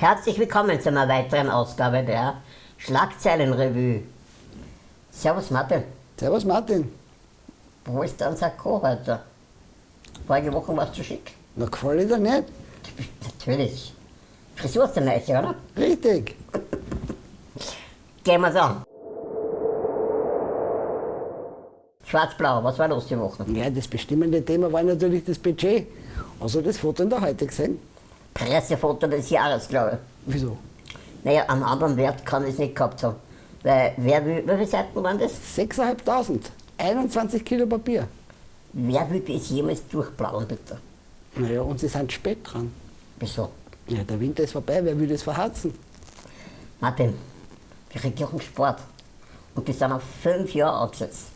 Herzlich willkommen zu einer weiteren Ausgabe der Schlagzeilenrevue. Servus Martin, Servus Martin. wo ist dein Sakko heute? Vorige Woche warst du schick. Na, gefällt dir nicht? Natürlich. Frisur ist der neue, oder? Richtig. Gehen wir's an. Schwarz-Blau, was war los die Woche? Ja, das bestimmende Thema war natürlich das Budget. Also das Foto in der heute gesehen? Pressefoto des Jahres, glaube ich. Wieso? Naja, einen anderen Wert kann es nicht gehabt haben. Weil, wer will, wie viele Seiten waren das? 6.500. 21 Kilo Papier. Wer will das jemals durchblauen, bitte? Naja, und sie sind spät dran. Wieso? Ja, der Winter ist vorbei, wer will das verharzen? Martin, die Regierung spart. Und die sind auf fünf Jahre angesetzt.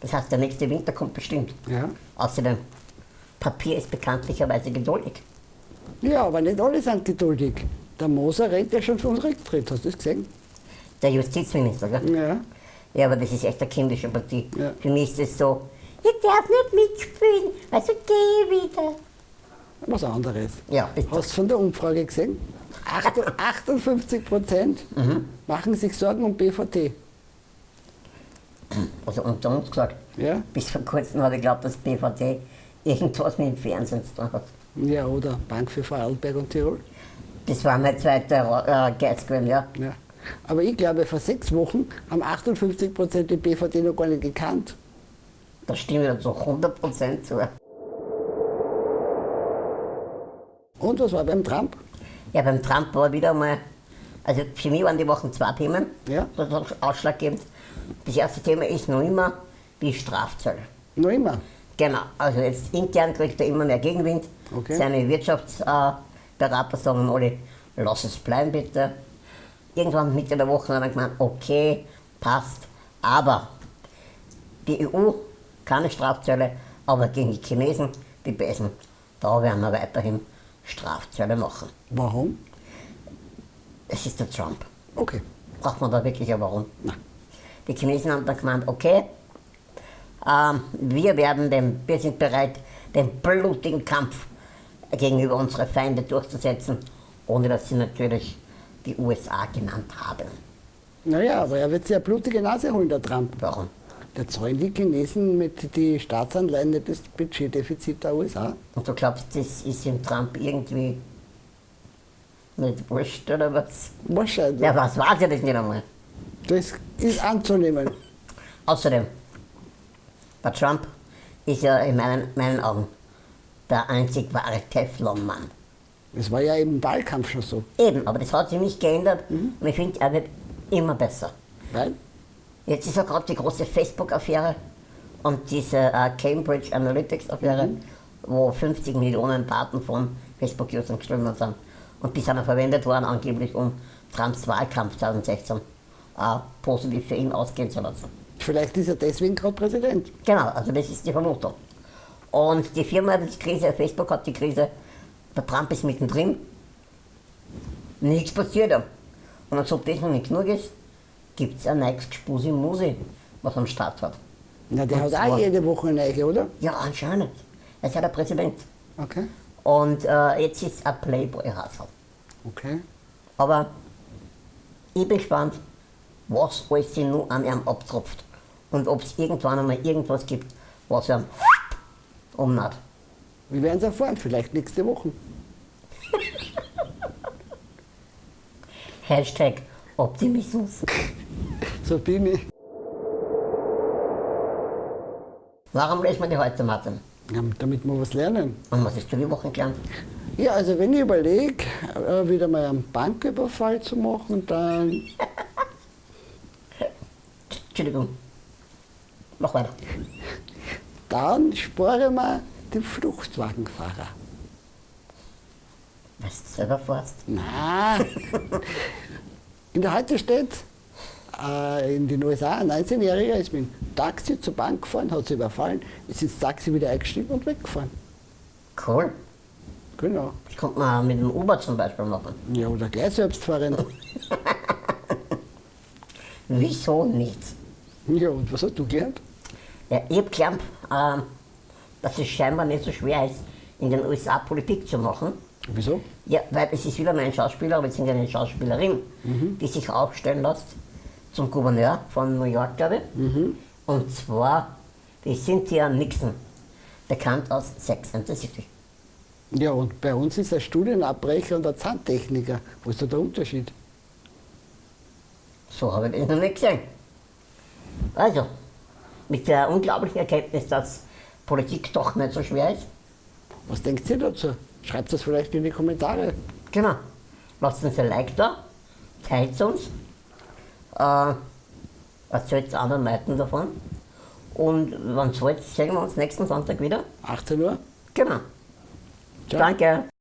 Das heißt, der nächste Winter kommt bestimmt. Ja. Außerdem, Papier ist bekanntlicherweise geduldig. Ja, aber nicht alle sind geduldig. Der Moser rennt ja schon vom Rücktritt, hast du das gesehen? Der Justizminister, gell? Ja. Ja, aber das ist echt eine kindische Partie. Ja. Für mich ist es so, ich darf nicht mitspielen, also geh wieder. Was anderes. Ja, bitte. Hast du von der Umfrage gesehen? Acht- 58 Prozent machen sich Sorgen um BVT. Also unter uns gesagt, Ja? bis vor kurzem habe ich geglaubt, dass BVT irgendwas mit dem Fernsehen zu tun hat. Ja, oder Bank für Vorarlberg und Tirol. Das war mein zweiter äh, Geiz gewesen, ja. Ja. Aber ich glaube, vor sechs Wochen haben 58 Prozent die BVT noch gar nicht gekannt. Da stimme ich dazu 100% zu. Und was war beim Trump? Ja, beim Trump war wieder mal, also für mich waren die Wochen zwei Themen, Ja. das ist ausschlaggebend. Das erste Thema ist noch immer die Strafzölle. Noch immer. Genau, also jetzt intern kriegt er immer mehr Gegenwind. Okay. Seine Wirtschaftsberater sagen alle, lass es bleiben bitte. Irgendwann Mitte der Woche haben wir gemeint, okay, passt, aber die EU keine Strafzölle, aber gegen die Chinesen, die Besen, da werden wir weiterhin Strafzölle machen. Warum? Es ist der Trump. Okay. Braucht man da wirklich ein Warum? Nein. Die Chinesen haben dann gemeint, okay, wir, werden den, wir sind bereit, den blutigen Kampf gegenüber unseren Feinden durchzusetzen, ohne dass sie natürlich die USA genannt haben. Naja, aber er wird sich eine blutige Nase holen, der Trump. Warum? Da zahlen die Chinesen mit die Staatsanleihen nicht das Budgetdefizit der USA. Und du glaubst, das ist dem Trump irgendwie nicht wurscht oder was? Wahrscheinlich. Ja, was weiß ja das nicht einmal. Das ist anzunehmen. Außerdem, der Trump ist ja in meinen, meinen Augen der einzig wahre Teflon-Mann. Das war ja im Wahlkampf schon so. Eben, aber das hat sich nicht geändert und ich finde, er wird immer besser. Weil? Jetzt ist ja gerade die große Facebook-Affäre und diese äh, Cambridge Analytics-Affäre, wo 50 Millionen Daten von Facebook-Usern geströmt sind. Und die sind ja verwendet worden angeblich, um Trumps Wahlkampf 2016 äh, positiv für ihn ausgehen zu lassen. Vielleicht ist er deswegen gerade Präsident. Genau, also das ist die Vermutung. Und die Firma hat die Krise, Facebook hat die Krise, der Trump ist mittendrin, nichts passiert. Und als ob das noch nicht genug ist, gibt es ein neues Gspusi Musi, was am Start hat. Na, der Und hat auch jede Woche eine neue, oder? Ja, anscheinend. Er ist ja der Präsident. Okay. Und äh, jetzt ist ein Playboy-Hasel. Okay. Aber ich bin gespannt, was alles sich nur an ihm abtropft. Und ob es irgendwann einmal irgendwas gibt, was er umnaht. Wir werden es erfahren, vielleicht nächste Woche. Hashtag Optimismus. So bin ich. Warum lesen wir die heute, Martin? Ja, damit wir was lernen. Und was ist du die Woche gelernt? Ja, also wenn ich überlege, äh, wieder mal einen Banküberfall zu machen, dann Entschuldigung. Mach weiter. dann spare man den Fruchtwagenfahrer. Was du selber fährst? Na, in der Heute steht, äh, in den USA, ein 19-Jähriger ist mit dem Taxi zur Bank gefahren, hat sie überfallen, ist ins Taxi wieder eingestiegen und weggefahren. Cool. Genau. Das kommt man mit dem Uber zum Beispiel machen. Ja, oder gleich selbstfahrend. Wieso nicht? Ja, und was hast du gelernt? Ja, ich habe gelernt, ähm, dass es scheinbar nicht so schwer ist, in den USA Politik zu machen. Wieso? Ja, weil es ist wieder mal ein Schauspieler bzw. eine Schauspielerin, die sich aufstellen lässt zum Gouverneur von New York, glaube ich. Und zwar die Cynthia Nixon, bekannt aus Sex and the City. Ja, und bei uns ist der Studienabbrecher und der Zahntechniker. Wo ist da der Unterschied? So habe ich das noch nicht gesehen. Also, mit der unglaublichen Erkenntnis, dass Politik doch nicht so schwer ist, Was denkt ihr dazu? Schreibt das vielleicht in die Kommentare. genau, lasst uns ein Like da, teilt uns, äh, erzählt anderen Leuten davon. Und wenn es wollt, sehen wir uns nächsten Sonntag wieder. 18 Uhr? Genau. Ciao. Danke.